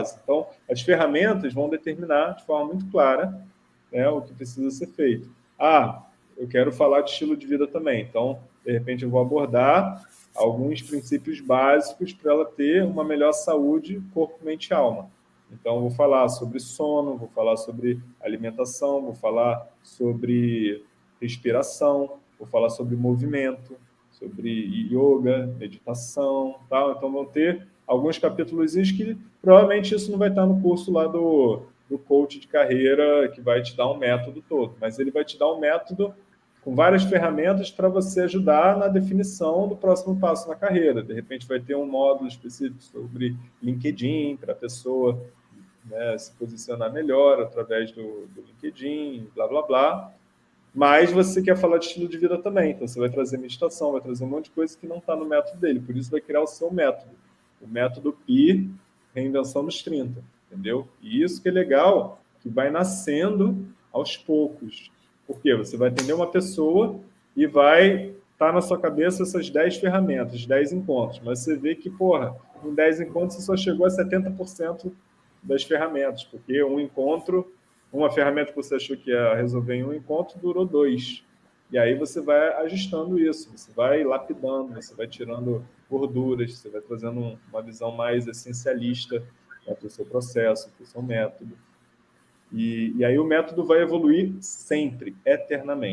Então, as ferramentas vão determinar de forma muito clara né, o que precisa ser feito. Ah, eu quero falar de estilo de vida também. Então, de repente, eu vou abordar alguns princípios básicos para ela ter uma melhor saúde corpo, mente e alma. Então, vou falar sobre sono, vou falar sobre alimentação, vou falar sobre respiração, vou falar sobre movimento, sobre yoga, meditação, tal. Então, vão ter alguns capítulos que provavelmente isso não vai estar no curso lá do, do coach de carreira que vai te dar um método todo, mas ele vai te dar um método com várias ferramentas para você ajudar na definição do próximo passo na carreira. De repente vai ter um módulo específico sobre LinkedIn, para a pessoa né, se posicionar melhor através do, do LinkedIn, blá, blá, blá. Mas você quer falar de estilo de vida também, então você vai trazer meditação, vai trazer um monte de coisa que não está no método dele, por isso vai criar o seu método. O método PI, reinvenção dos 30, entendeu? E isso que é legal, que vai nascendo aos poucos. Porque você vai atender uma pessoa e vai estar tá na sua cabeça essas 10 ferramentas, 10 encontros. Mas você vê que, porra, em 10 encontros você só chegou a 70% das ferramentas, porque um encontro, uma ferramenta que você achou que ia resolver em um encontro, durou dois. E aí você vai ajustando isso, você vai lapidando, você vai tirando gorduras, você vai trazendo uma visão mais essencialista né, para o seu processo, para o seu método. E, e aí o método vai evoluir sempre, eternamente.